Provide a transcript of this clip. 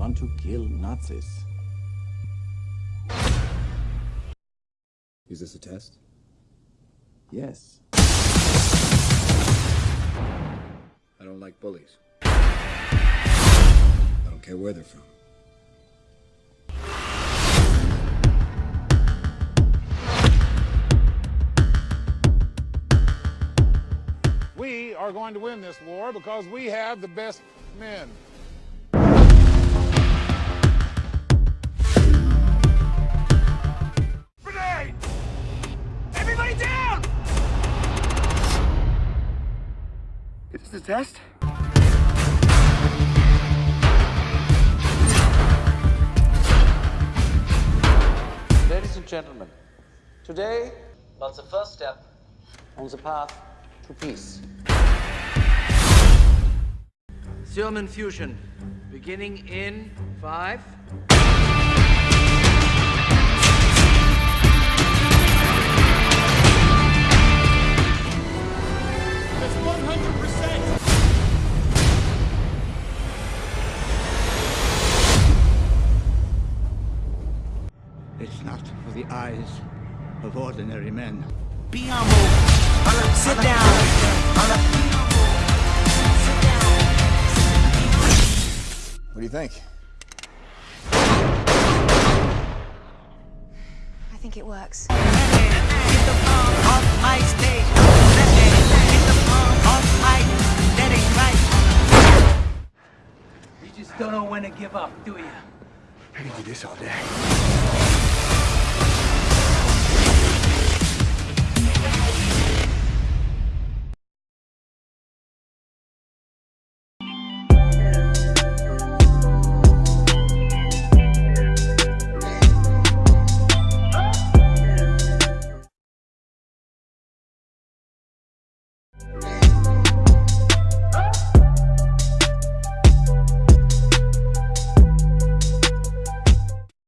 want to kill Nazis. Is this a test? Yes. I don't like bullies. I don't care where they're from. We are going to win this war because we have the best men. Is this a test? Ladies and gentlemen, today marks the first step on the path to peace. Serum infusion, beginning in five. It's not for the eyes of ordinary men. Be humble. Sit down. What do you think? I think it works. Just don't know when to give up, do you? I can do this all day.